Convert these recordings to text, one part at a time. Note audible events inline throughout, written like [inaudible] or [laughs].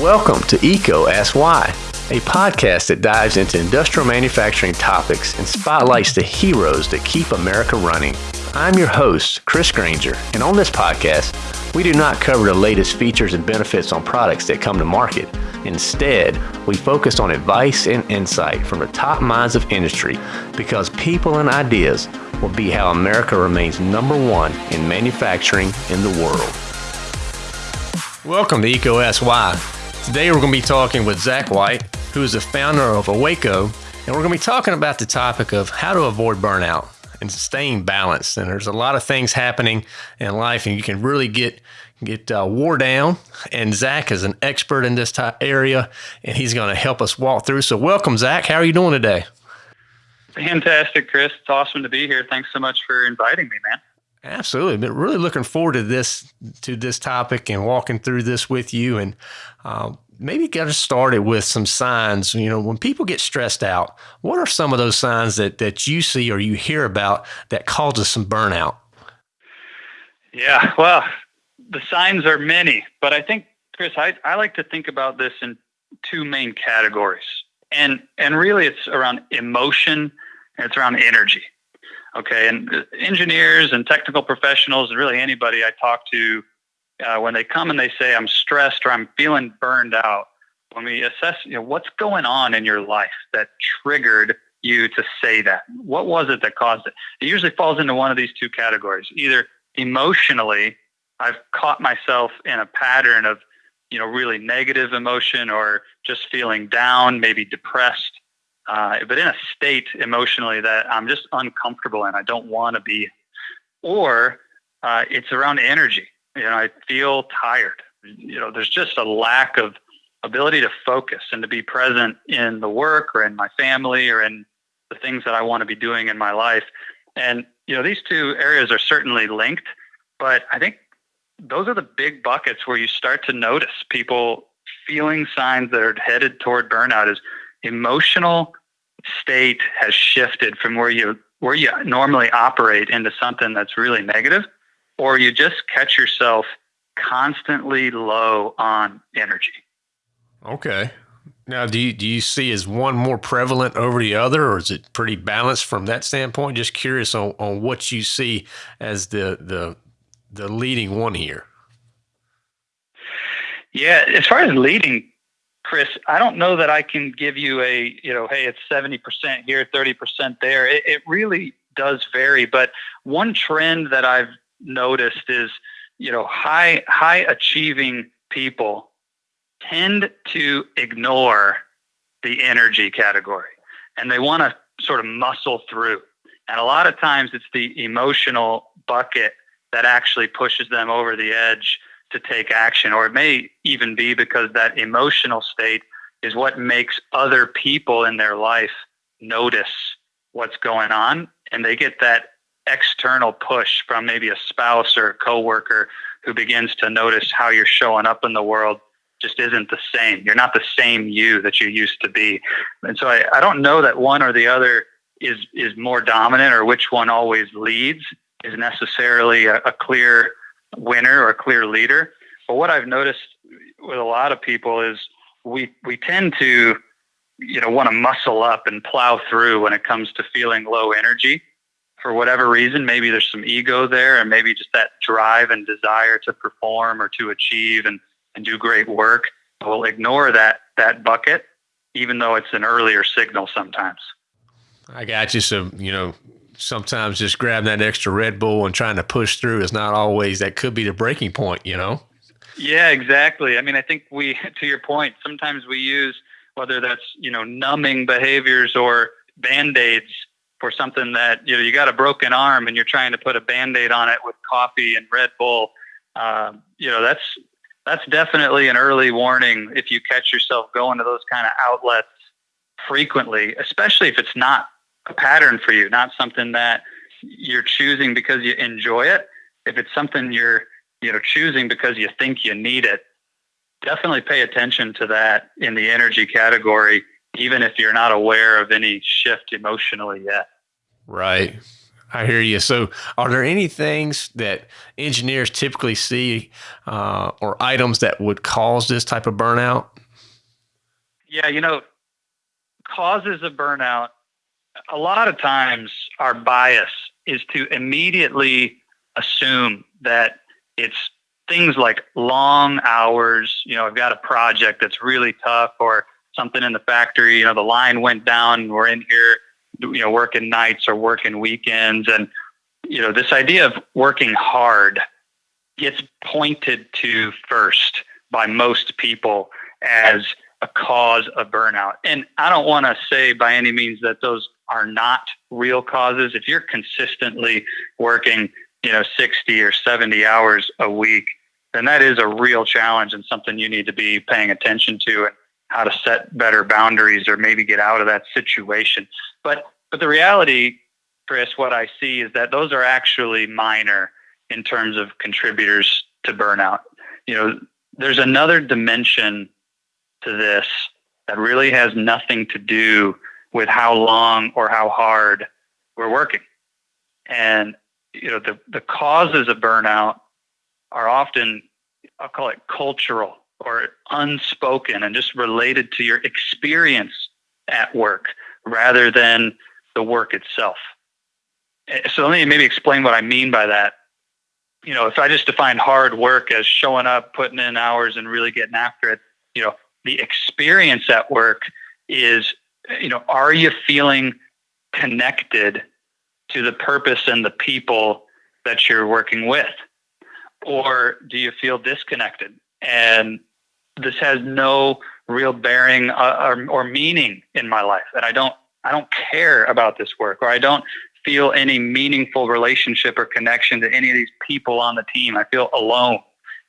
Welcome to EECO Ask Why, a podcast that dives into industrial manufacturing topics and spotlights the heroes that keep America running. I'm your host, Chris Grainger, and on this podcast, we do not cover the latest features and benefits on products that come to market. Instead, we focus on advice and insight from the top minds of industry because people and ideas will be how America remains number one in manufacturing in the world. Welcome to EECO Ask Today we're going to be talking with Zach White, who is the founder of OACO, and we're going to be talking about the topic of how to avoid burnout and staying balanced. And there's a lot of things happening in life, and you can really get get uh, wore down. And Zach is an expert in this area, and he's going to help us walk through. So, welcome, Zach. How are you doing today? Fantastic, Chris. It's awesome to be here. Thanks so much for inviting me, man. Absolutely, but really looking forward to this to this topic and walking through this with you, and uh, maybe get us started with some signs. You know, when people get stressed out, what are some of those signs that that you see or you hear about that causes some burnout? Yeah, well, the signs are many, but I think Chris, I, I like to think about this in two main categories, and and really it's around emotion and it's around energy. Okay, and engineers and technical professionals, and really anybody I talk to, uh, when they come and they say I'm stressed or I'm feeling burned out, when we assess, you know, what's going on in your life that triggered you to say that? What was it that caused it? It usually falls into one of these two categories. Either emotionally, I've caught myself in a pattern of, you know, really negative emotion or just feeling down, maybe depressed uh, but in a state emotionally that I'm just uncomfortable and I don't want to be. Or uh, it's around energy. You know, I feel tired. You know, there's just a lack of ability to focus and to be present in the work or in my family or in the things that I want to be doing in my life. And, you know, these two areas are certainly linked, but I think those are the big buckets where you start to notice people feeling signs that are headed toward burnout is emotional state has shifted from where you where you normally operate into something that's really negative or you just catch yourself constantly low on energy. Okay. Now do you do you see is one more prevalent over the other or is it pretty balanced from that standpoint? Just curious on, on what you see as the the the leading one here. Yeah as far as leading Chris, I don't know that I can give you a, you know, hey, it's 70% here, 30% there. It, it really does vary. But one trend that I've noticed is, you know, high, high achieving people tend to ignore the energy category and they want to sort of muscle through. And a lot of times it's the emotional bucket that actually pushes them over the edge to take action, or it may even be because that emotional state is what makes other people in their life notice what's going on, and they get that external push from maybe a spouse or a coworker who begins to notice how you're showing up in the world just isn't the same. You're not the same you that you used to be. And so I, I don't know that one or the other is is more dominant or which one always leads is necessarily a, a clear winner or clear leader. But what I've noticed with a lot of people is we we tend to you know want to muscle up and plow through when it comes to feeling low energy. For whatever reason maybe there's some ego there and maybe just that drive and desire to perform or to achieve and, and do great work. We'll ignore that that bucket even though it's an earlier signal sometimes. I got you so you know sometimes just grabbing that extra Red Bull and trying to push through is not always that could be the breaking point, you know? Yeah, exactly. I mean, I think we, [laughs] to your point, sometimes we use whether that's, you know, numbing behaviors or band aids for something that, you know, you got a broken arm and you're trying to put a band aid on it with coffee and Red Bull. Um, you know, that's, that's definitely an early warning if you catch yourself going to those kind of outlets frequently, especially if it's not a pattern for you, not something that you're choosing because you enjoy it. If it's something you're, you know, choosing because you think you need it, definitely pay attention to that in the energy category, even if you're not aware of any shift emotionally yet. Right. I hear you. So, are there any things that engineers typically see uh, or items that would cause this type of burnout? Yeah, you know, causes of burnout, a lot of times our bias is to immediately assume that it's things like long hours. You know, I've got a project that's really tough or something in the factory, you know, the line went down, and we're in here, you know, working nights or working weekends. And, you know, this idea of working hard gets pointed to first by most people as a cause of burnout. And I don't want to say by any means that those are not real causes. If you're consistently working, you know, 60 or 70 hours a week, then that is a real challenge and something you need to be paying attention to and how to set better boundaries or maybe get out of that situation. But but the reality, Chris, what I see is that those are actually minor in terms of contributors to burnout. You know, there's another dimension to this that really has nothing to do with how long or how hard we're working. And you know, the, the causes of burnout are often, I'll call it cultural or unspoken and just related to your experience at work rather than the work itself. Eh, so let me maybe explain what I mean by that. You know, if I just define hard work as showing up, putting in hours, and really getting after it, you know, the experience at work is, you know, are you feeling connected to the purpose and the people that you're working with? Or do you feel disconnected? And this has no real bearing uh, or, or meaning in my life. And I don't, I don't care about this work or I don't feel any meaningful relationship or connection to any of these people on the team. I feel alone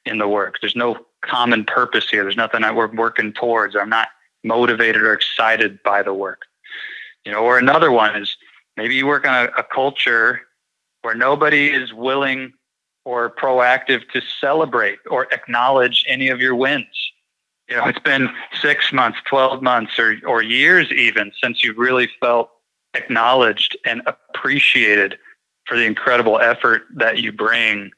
in the work. There's no common purpose here. There's nothing that we're working towards. I'm not motivated or excited by the work. You know, or another one is maybe you work on a, a culture where nobody is willing or proactive to celebrate or acknowledge any of your wins. You know, it's been six months, 12 months, or, or years even since you really felt acknowledged and appreciated for the incredible effort that you bring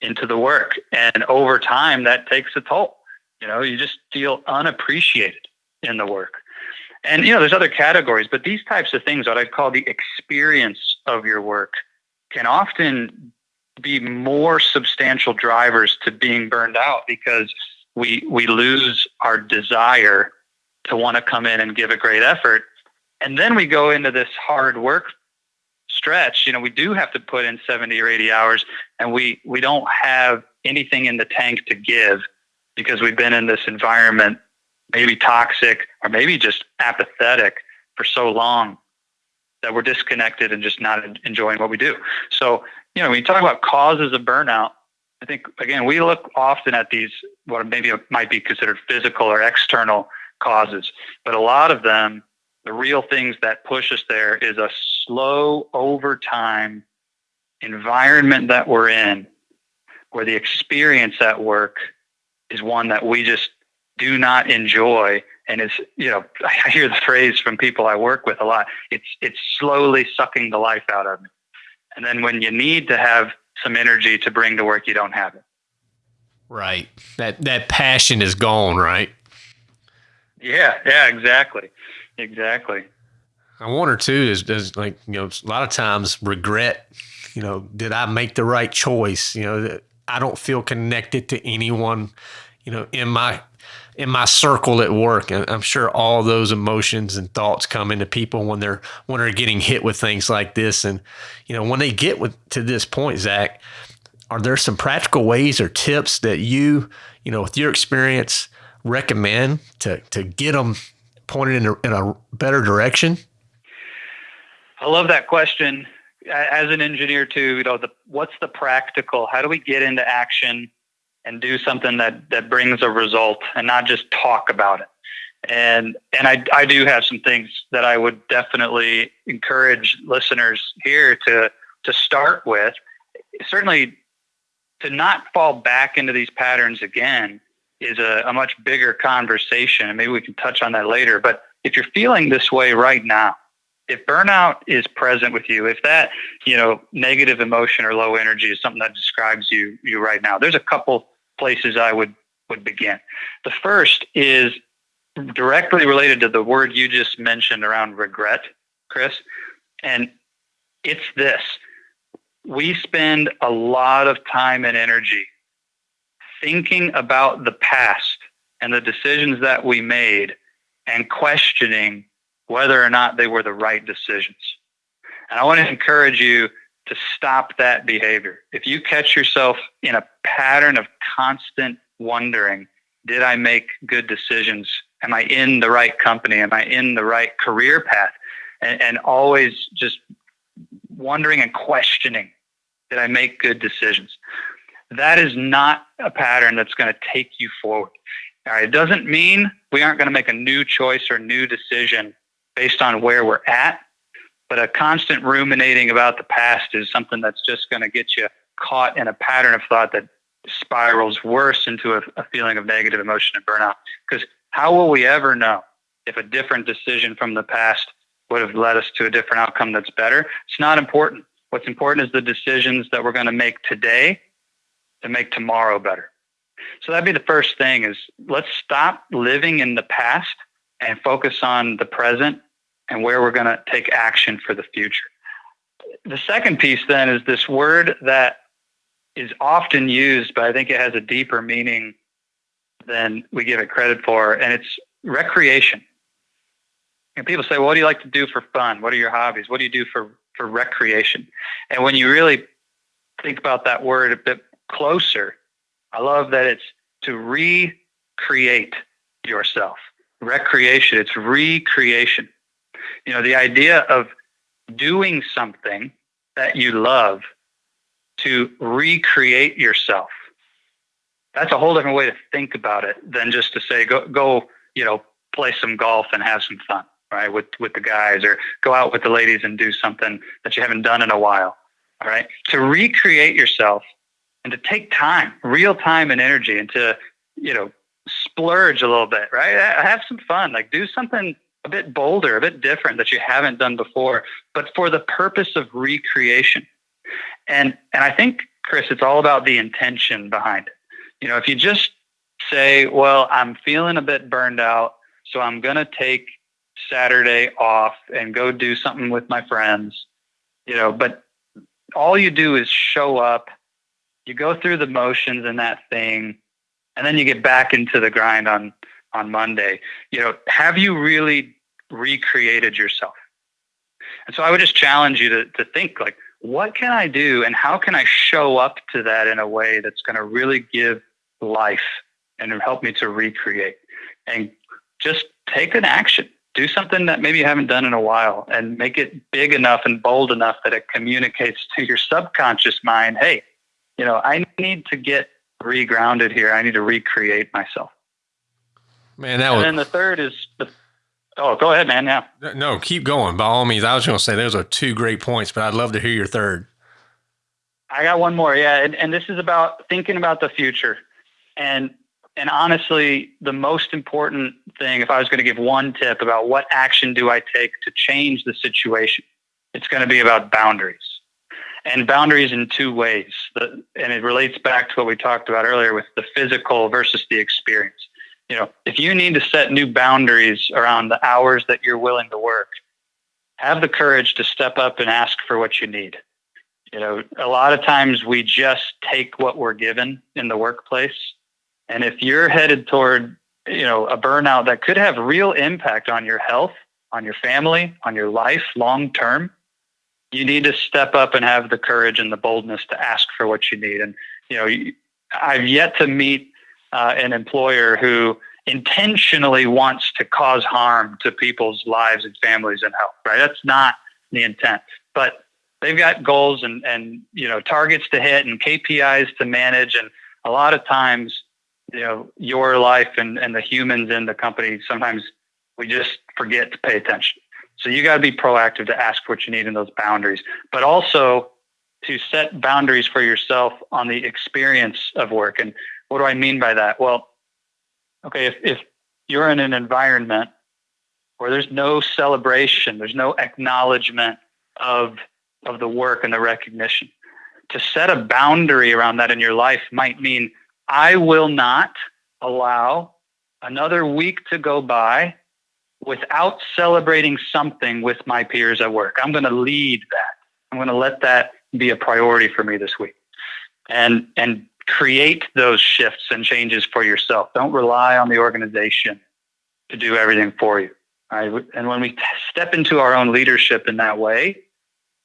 into the work. And over time, that takes a toll. You know, you just feel unappreciated in the work. And, you know, there's other categories, but these types of things, what I'd call the experience of your work, can often be more substantial drivers to being burned out because we we lose our desire to want to come in and give a great effort and then we go into this hard work stretch, you know, we do have to put in 70 or 80 hours and we, we don't have anything in the tank to give because we've been in this environment, maybe toxic or maybe just apathetic for so long that we're disconnected and just not enjoying what we do. So, you know, when you talk about causes of burnout, I think again we look often at these what maybe might be considered physical or external causes, but a lot of them the real things that push us there is a slow over time environment that we're in where the experience at work is one that we just do not enjoy and it's you know i hear the phrase from people i work with a lot it's it's slowly sucking the life out of me and then when you need to have some energy to bring to work you don't have it right that that passion is gone right yeah yeah exactly Exactly. I wonder too is does like you know a lot of times regret. You know, did I make the right choice? You know, I don't feel connected to anyone. You know, in my in my circle at work, and I'm sure all those emotions and thoughts come into people when they're when they're getting hit with things like this. And you know, when they get with to this point, Zach, are there some practical ways or tips that you you know with your experience recommend to to get them pointed in a, in a better direction? I love that question. As an engineer, too, you know, the, what's the practical? How do we get into action and do something that that brings a result and not just talk about it? And and I I do have some things that I would definitely encourage listeners here to to start with. Certainly, to not fall back into these patterns again is a, a much bigger conversation. And maybe we can touch on that later. But if you're feeling this way right now, if burnout is present with you, if that, you know, negative emotion or low energy is something that describes you you right now, there's a couple places I would would begin. The first is directly related to the word you just mentioned around regret, Chris. And it's this. We spend a lot of time and energy thinking about the past and the decisions that we made and questioning whether or not they were the right decisions. And I want to encourage you to stop that behavior. If you catch yourself in a pattern of constant wondering, did I make good decisions? Am I in the right company? Am I in the right career path? And, and always just wondering and questioning, did I make good decisions? That is not a pattern that's going to take you forward. All right, it doesn't mean we aren't going to make a new choice or new decision based on where we're at, but a constant ruminating about the past is something that's just going to get you caught in a pattern of thought that spirals worse into a, a feeling of negative emotion and burnout. Because how will we ever know if a different decision from the past would have led us to a different outcome that's better? It's not important. What's important is the decisions that we're going to make today to make tomorrow better. So that'd be the first thing is let's stop living in the past and focus on the present and where we're going to take action for the future. The second piece then is this word that is often used, but I think it has a deeper meaning than we give it credit for, and it's recreation. And people say, well, what do you like to do for fun? What are your hobbies? What do you do for, for recreation? And when you really think about that word a bit closer, I love that it's to recreate yourself. Recreation, it's recreation. You know, the idea of doing something that you love to recreate yourself. That's a whole different way to think about it than just to say, go, go, you know, play some golf and have some fun, right? With, with the guys or go out with the ladies and do something that you haven't done in a while. All right. To recreate yourself and to take time, real time and energy, and to, you know, splurge a little bit, right? Have some fun, like do something a bit bolder, a bit different that you haven't done before, but for the purpose of recreation. And and I think, Chris, it's all about the intention behind it. You know, if you just say, well, I'm feeling a bit burned out, so I'm gonna take Saturday off and go do something with my friends, you know, but all you do is show up you go through the motions and that thing, and then you get back into the grind on on Monday. You know, have you really recreated yourself? And so I would just challenge you to to think like, what can I do, and how can I show up to that in a way that's going to really give life and help me to recreate and just take an action do something that maybe you haven't done in a while and make it big enough and bold enough that it communicates to your subconscious mind hey you know, I need to get regrounded here. I need to recreate myself. Man, that and was. then the third is the. Oh, go ahead, man. Yeah. No, keep going. By all means, I was going to say those are two great points, but I'd love to hear your third. I got one more. Yeah, and, and this is about thinking about the future, and and honestly, the most important thing, if I was going to give one tip about what action do I take to change the situation, it's going to be about boundaries and boundaries in two ways. The, and it relates back to what we talked about earlier with the physical versus the experience. You know, if you need to set new boundaries around the hours that you're willing to work, have the courage to step up and ask for what you need. You know, a lot of times we just take what we're given in the workplace. And if you're headed toward, you know, a burnout that could have real impact on your health, on your family, on your life long term, you need to step up and have the courage and the boldness to ask for what you need. And you know, I've yet to meet uh, an employer who intentionally wants to cause harm to people's lives and families and health. Right? That's not the intent. But they've got goals and and you know targets to hit and KPIs to manage. And a lot of times, you know, your life and and the humans in the company sometimes we just forget to pay attention. So you got to be proactive to ask what you need in those boundaries, but also to set boundaries for yourself on the experience of work. And what do I mean by that? Well, okay, if, if you're in an environment where there's no celebration, there's no acknowledgement of of the work and the recognition. To set a boundary around that in your life might mean I will not allow another week to go by without celebrating something with my peers at work. I'm going to lead that. I'm going to let that be a priority for me this week. And and create those shifts and changes for yourself. Don't rely on the organization to do everything for you. Right? And when we step into our own leadership in that way,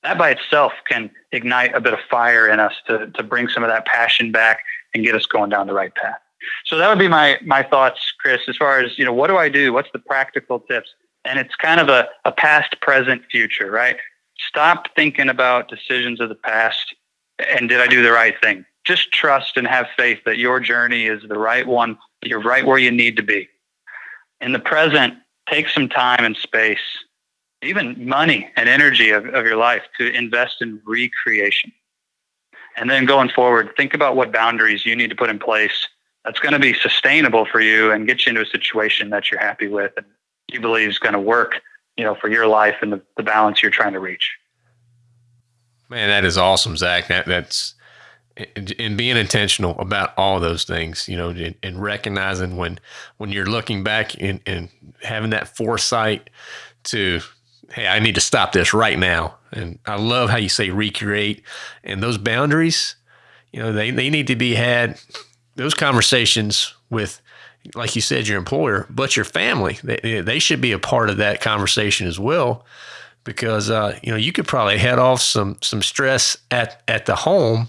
that by itself can ignite a bit of fire in us to, to bring some of that passion back and get us going down the right path. So that would be my my thoughts, Chris, as far as, you know, what do I do? What's the practical tips? And it's kind of a, a past, present, future, right? Stop thinking about decisions of the past and did I do the right thing? Just trust and have faith that your journey is the right one. You're right where you need to be. In the present, take some time and space, even money and energy of, of your life to invest in recreation. And then going forward, think about what boundaries you need to put in place that's going to be sustainable for you and get you into a situation that you're happy with and you believe is going to work, you know, for your life and the, the balance you're trying to reach. Man, that is awesome, Zach. That that's and being intentional about all those things, you know, and, recognizing when when you're looking back and, and having that foresight to, hey, I need to stop this right now. And I love how you say recreate and those boundaries, you know, they, they need to be had those conversations with like you said, your employer, but your family, they, they should be a part of that conversation as well because uh, you know you could probably head off some some stress at at the home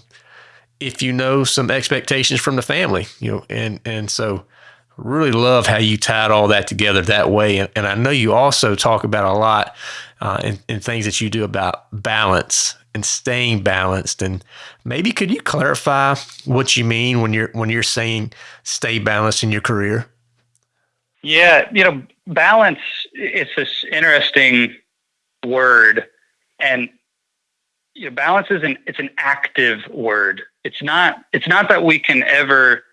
if you know some expectations from the family, you know, and and so really love how you tied all that together that way. And, and I know you also talk about a lot uh, in, in things that you do about balance and staying balanced. And maybe could you clarify what you mean when you're when you're saying stay balanced in your career? Yeah, you know, balance. It's this interesting word, and you know, balance is an it's an active word. It's not it's not that we can ever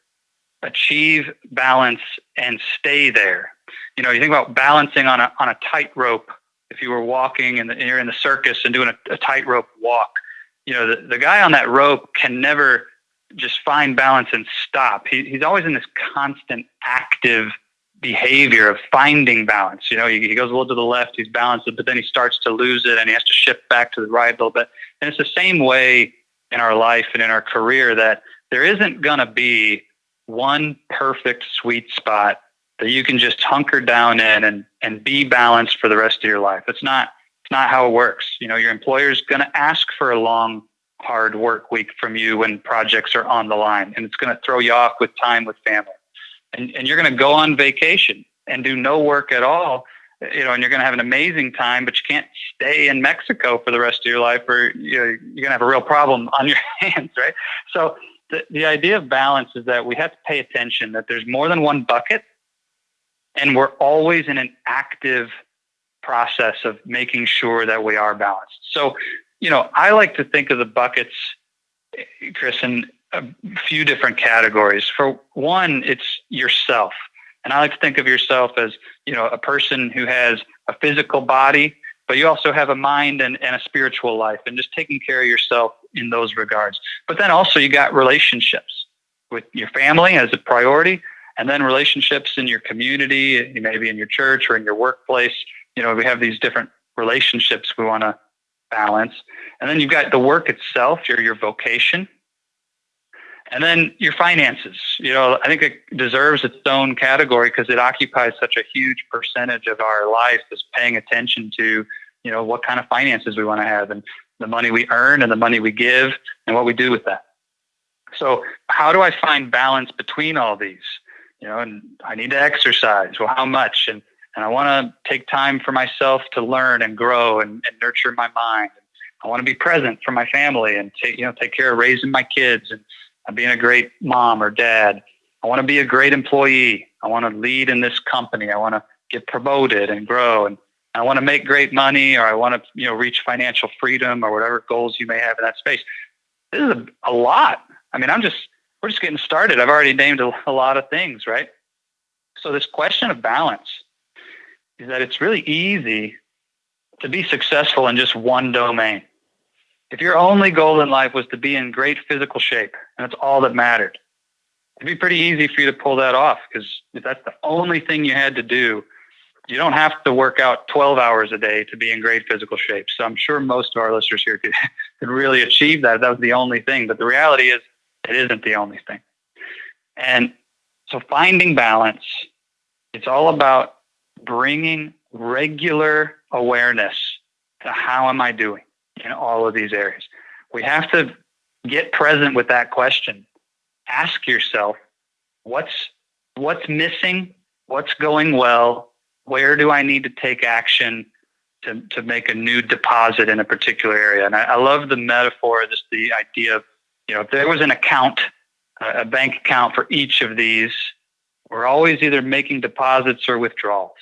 achieve balance and stay there. You know, you think about balancing on a on a tightrope. If you were walking and, you're in the circus and doing a, a tightrope walk, you know, the, the guy on that rope can never just find balance and stop. He, he's always in this constant active behavior of finding balance. You know, he, he goes a little to the left, he's balanced but then he starts to lose it and he has to shift back to the right a little bit. And it's the same way in our life and in our career that there isn't going to be one perfect sweet spot that you can just hunker down in and, and be balanced for the rest of your life. It's not, it's not how it works. You know, your employer is going to ask for a long, hard work week from you when projects are on the line, and it's going to throw you off with time with family and, and you're going to go on vacation and do no work at all you know, and you're going to have an amazing time, but you can't stay in Mexico for the rest of your life, or you know, you're going to have a real problem [laughs] on your hands, right? So the, the idea of balance is that we have to pay attention that there's more than one bucket, and we're always in an active process of making sure that we are balanced. So, you know, I like to think of the buckets, Chris, in a few different categories. For one, it's yourself. And I like to think of yourself as, you know, a person who has a physical body, but you also have a mind and, and a spiritual life and just taking care of yourself in those regards. But then also you got relationships with your family as a priority, and then relationships in your community, maybe in your church or in your workplace. You know, we have these different relationships we want to balance. And then you've got the work itself, your your vocation, and then your finances, you know, I think it deserves its own category because it occupies such a huge percentage of our life is paying attention to, you know, what kind of finances we want to have and the money we earn and the money we give and what we do with that. So how do I find balance between all these? You know, and I need to exercise. Well, how much? And and I want to take time for myself to learn and grow and, and nurture my mind. I want to be present for my family and take you know take care of raising my kids and uh, being a great mom or dad. I want to be a great employee. I want to lead in this company. I want to get promoted and grow and I want to make great money or I want to, you know, reach financial freedom or whatever goals you may have in that space. This is a, a lot. I mean, I'm just, we're just getting started. I've already named a, a lot of things, right? So this question of balance, is that it's really easy to be successful in just one domain. If your only goal in life was to be in great physical shape and that's all that mattered, it'd be pretty easy for you to pull that off because if that's the only thing you had to do, you don't have to work out 12 hours a day to be in great physical shape. So I'm sure most of our listeners here could, [laughs] could really achieve that. That was the only thing. But the reality is, it isn't the only thing. And so finding balance, it's all about bringing regular awareness to how am I doing in all of these areas. We have to get present with that question. Ask yourself, what's what's missing? What's going well? Where do I need to take action to, to make a new deposit in a particular area? And I, I love the metaphor, just the idea of, you know, if there was an account, a bank account for each of these, we're always either making deposits or withdrawals.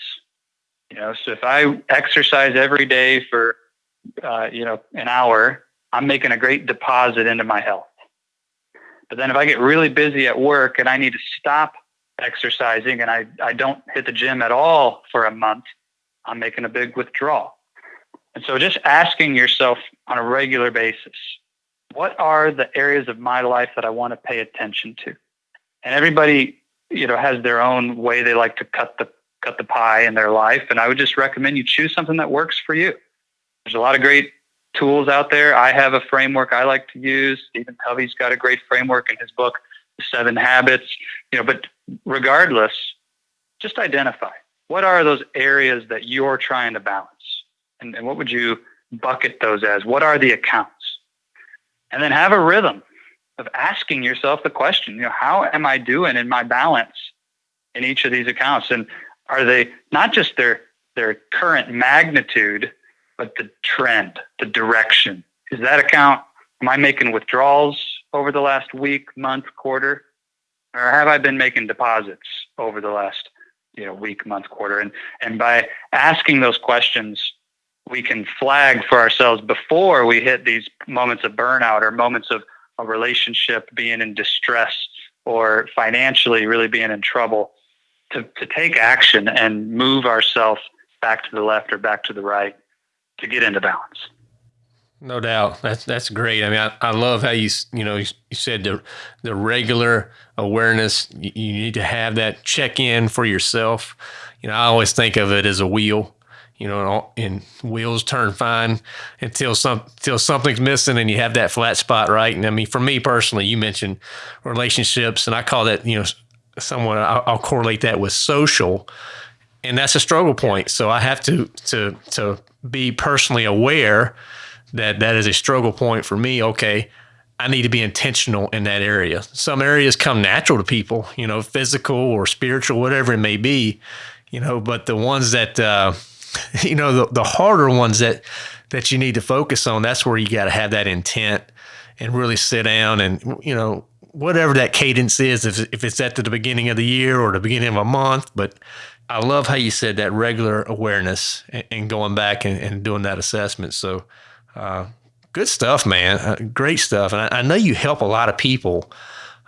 You know, so if I exercise every day for, uh, you know, an hour, I'm making a great deposit into my health. But then if I get really busy at work and I need to stop exercising and I, I don't hit the gym at all for a month, I'm making a big withdrawal. And so just asking yourself on a regular basis, what are the areas of my life that I want to pay attention to? And everybody, you know, has their own way they like to cut the cut the pie in their life. And I would just recommend you choose something that works for you. There's a lot of great tools out there. I have a framework I like to use. Stephen Covey's got a great framework in his book, The Seven Habits. You know, but regardless, just identify what are those areas that you're trying to balance? And, and what would you bucket those as? What are the accounts? And then have a rhythm of asking yourself the question, you know, how am I doing in my balance in each of these accounts? And are they not just their their current magnitude, but the trend, the direction? Is that account, am I making withdrawals over the last week, month, quarter? or have I been making deposits over the last you know week, month, quarter? And and by asking those questions, we can flag for ourselves before we hit these moments of burnout or moments of a relationship being in distress or financially really being in trouble to, to take action and move ourselves back to the left or back to the right to get into balance. No doubt. That's that's great. I mean, I, I love how you you know you, said the the regular awareness. You, you need to have that check in for yourself. You know, I always think of it as a wheel. You know, and wheels turn fine until some until something's missing and you have that flat spot, right? And I mean, for me personally, you mentioned relationships, and I call that you know somewhat. I'll, I'll correlate that with social, and that's a struggle point. So I have to to to be personally aware that that is a struggle point for me. Okay, I need to be intentional in that area. Some areas come natural to people, you know, physical or spiritual, whatever it may be, you know, but the ones that, uh, [laughs] you know, the, the harder ones that, that you need to focus on, that's where you got to have that intent and really sit down and, you know, whatever that cadence is, if, if it's at the beginning of the year or the beginning of a month, but I love how you said that regular awareness and, and going back and, and doing that assessment. So, uh, good stuff, man. Uh, great stuff. And I, I, know you help a lot of people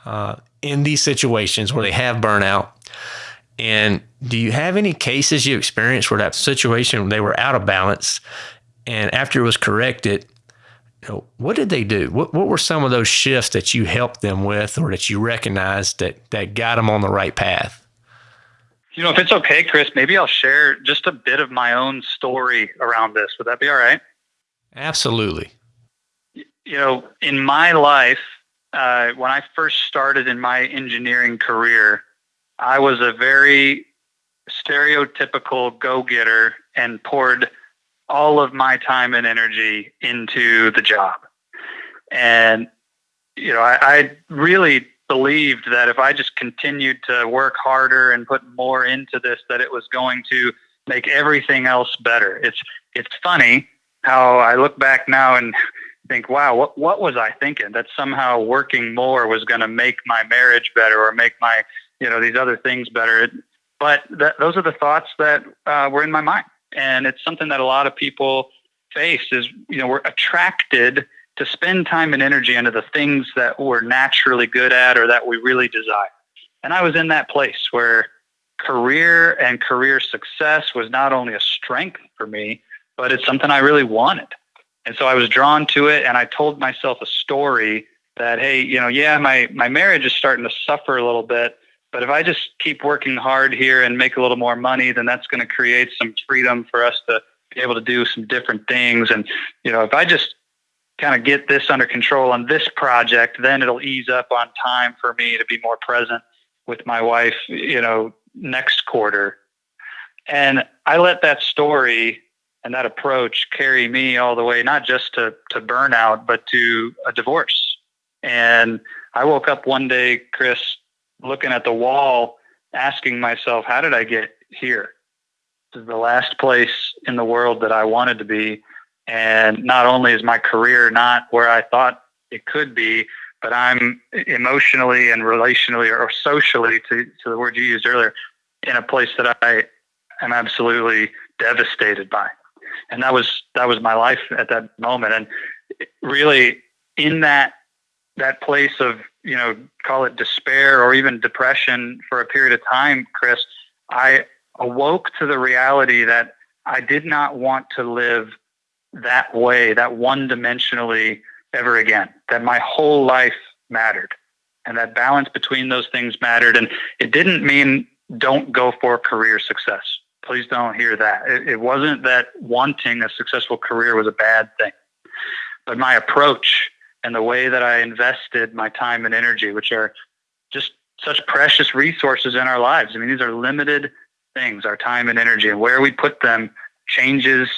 uh, in these situations where they have burnout. And do you have any cases you experienced where that situation they were out of balance, and after it was corrected, you know, what did they do? What what were some of those shifts that you helped them with, or that you recognized that that got them on the right path? You know, if it's okay, Chris, maybe I'll share just a bit of my own story around this. Would that be all right? Absolutely. You know, in my life, uh, when I first started in my engineering career, I was a very stereotypical go getter and poured all of my time and energy into the job. And, you know, I, I really believed that if I just continued to work harder and put more into this, that it was going to make everything else better. It's it's funny how I look back now and think, wow, what what was I thinking? That somehow working more was going to make my marriage better or make my you know these other things better. But that, those are the thoughts that uh, were in my mind, and it's something that a lot of people face. Is you know we're attracted to spend time and energy into the things that we're naturally good at or that we really desire. And I was in that place where career and career success was not only a strength for me, but it's something I really wanted. And so I was drawn to it and I told myself a story that, hey, you know, yeah, my, my marriage is starting to suffer a little bit, but if I just keep working hard here and make a little more money, then that's going to create some freedom for us to be able to do some different things. And, you know, if I just kind of get this under control on this project, then it'll ease up on time for me to be more present with my wife, you know, next quarter. And I let that story and that approach carry me all the way, not just to, to burnout, but to a divorce. And I woke up one day, Chris, looking at the wall, asking myself, how did I get here? This is the last place in the world that I wanted to be. And not only is my career not where I thought it could be, but I'm emotionally and relationally or socially, to, to the word you used earlier, in a place that I am absolutely devastated by. And that was that was my life at that moment. And really, in that that place of you know call it despair or even depression for a period of time, Chris, I awoke to the reality that I did not want to live that way, that one dimensionally ever again, that my whole life mattered and that balance between those things mattered. And it didn't mean don't go for career success. Please don't hear that. It, it wasn't that wanting a successful career was a bad thing, but my approach and the way that I invested my time and energy, which are just such precious resources in our lives. I mean, these are limited things, our time and energy, and where we put them changes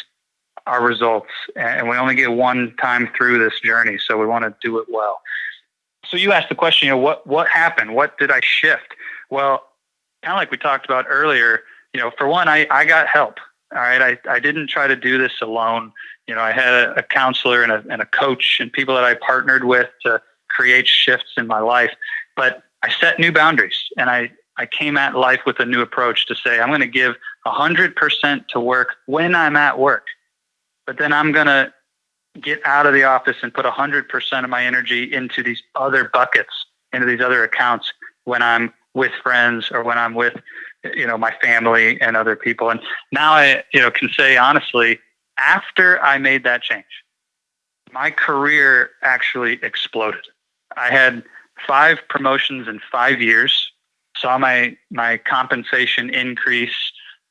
our results. And we only get one time through this journey, so we want to do it well. So you asked the question, you know, what what happened? What did I shift? Well, kind of like we talked about earlier, you know, for one, I, I got help. All right. I, I didn't try to do this alone. You know, I had a, a counselor and a, and a coach and people that I partnered with to create shifts in my life. But I set new boundaries and I, I came at life with a new approach to say, I'm going to give 100% to work when I'm at work but then I'm going to get out of the office and put 100% of my energy into these other buckets, into these other accounts when I'm with friends or when I'm with, you know, my family and other people. And now I, you know, can say honestly, after I made that change, my career actually exploded. I had five promotions in five years, saw my, my compensation increase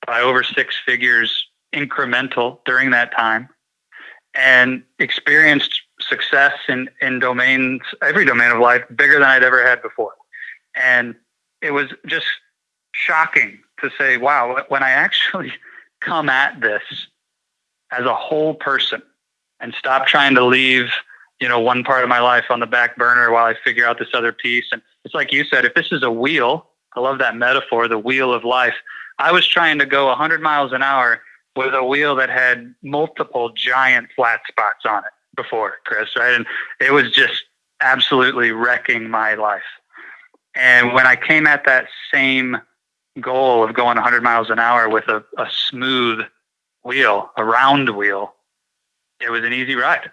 by over six figures incremental during that time and experienced success in, in domains, every domain of life, bigger than I'd ever had before. And it was just shocking to say, wow, when I actually [laughs] come at this as a whole person and stop trying to leave, you know, one part of my life on the back burner while I figure out this other piece. And it's like you said, if this is a wheel, I love that metaphor, the wheel of life. I was trying to go 100 miles an hour with a wheel that had multiple giant flat spots on it before, Chris, right? And it was just absolutely wrecking my life. And when I came at that same goal of going 100 miles an hour with a, a smooth wheel, a round wheel, it was an easy ride.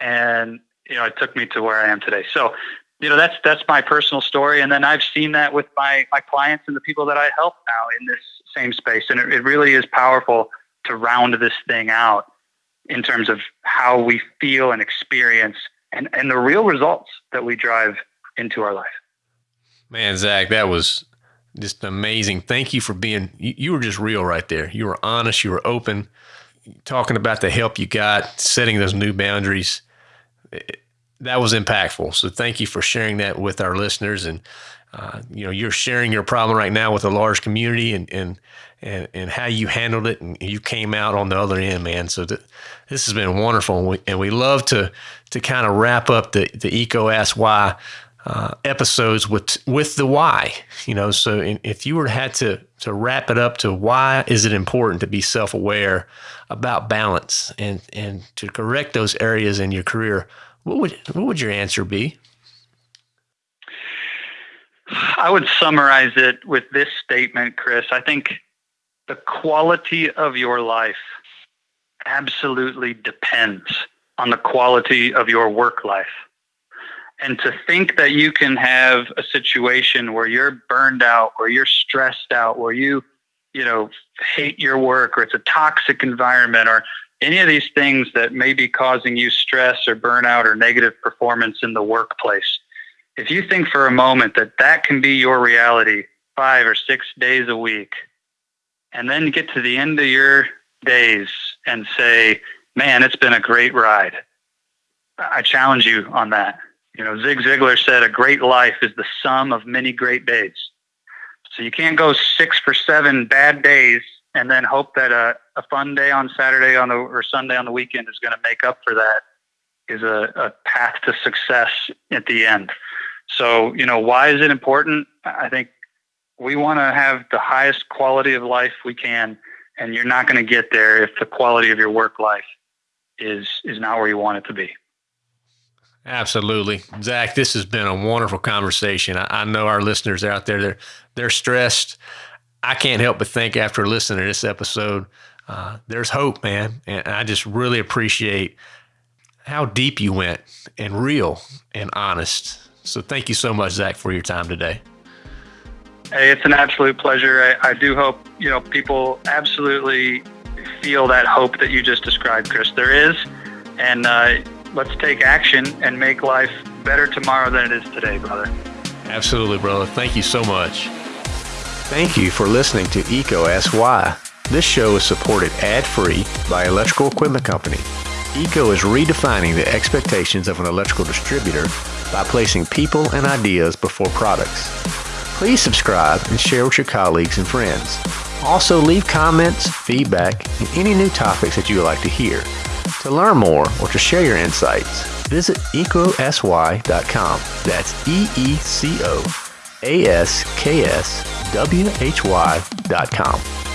And, you know, it took me to where I am today. So, you know, that's, that's my personal story. And then I've seen that with my, my clients and the people that I help now in this same space. And it, it really is powerful to round this thing out in terms of how we feel and experience and, and the real results that we drive into our life. Man, Zach, that was just amazing. Thank you for being, you, you were just real right there. You were honest, you were open, talking about the help you got, setting those new boundaries. It, that was impactful. So thank you for sharing that with our listeners. And, uh, you know, you're sharing your problem right now with a large community and, and, and, and how you handled it and you came out on the other end, man. So th- this has been wonderful. And we, and we love to, to kind of wrap up the, the EECO Ask Why uh, episodes with, with the why, you know, so in, if you were had to, to wrap it up to why is it important to be self-aware about balance and, and to correct those areas in your career, what would, what would your answer be? I would summarize it with this statement, Chris. I think the quality of your life absolutely depends on the quality of your work life. And to think that you can have a situation where you're burned out, where you're stressed out, where you, you know, hate your work or it's a toxic environment or any of these things that may be causing you stress or burnout or negative performance in the workplace. If you think for a moment that that can be your reality five or six days a week, and then get to the end of your days and say, man, it's been a great ride. I challenge you on that. You know, Zig Ziglar said a great life is the sum of many great days. So you can't go six for seven bad days and then hope that a, a fun day on Saturday on the or Sunday on the weekend is going to make up for that is a, a path to success at the end. So, you know, why is it important? I think we want to have the highest quality of life we can, and you're not going to get there if the quality of your work life is is not where you want it to be. Absolutely, Zach. This has been a wonderful conversation. I, I know our listeners out there they're they're stressed. I can't help but think after listening to this episode, uh, there's hope, man, and I just really appreciate how deep you went and real and honest. So thank you so much, Zach, for your time today. Hey, it's an absolute pleasure. I, I do hope you know people absolutely feel that hope that you just described, Chris. There is, and uh, let's take action and make life better tomorrow than it is today, brother. Absolutely, brother. Thank you so much. Thank you for listening to EECO Ask Why. This show is supported ad-free by Electrical Equipment Company. EECO is redefining the expectations of an electrical distributor by placing people and ideas before products. Please subscribe and share with your colleagues and friends. Also, leave comments, feedback, and any new topics that you would like to hear. To learn more or to share your insights, visit eecoaskwhy.com. That's E E C O A S K S W H Y.com.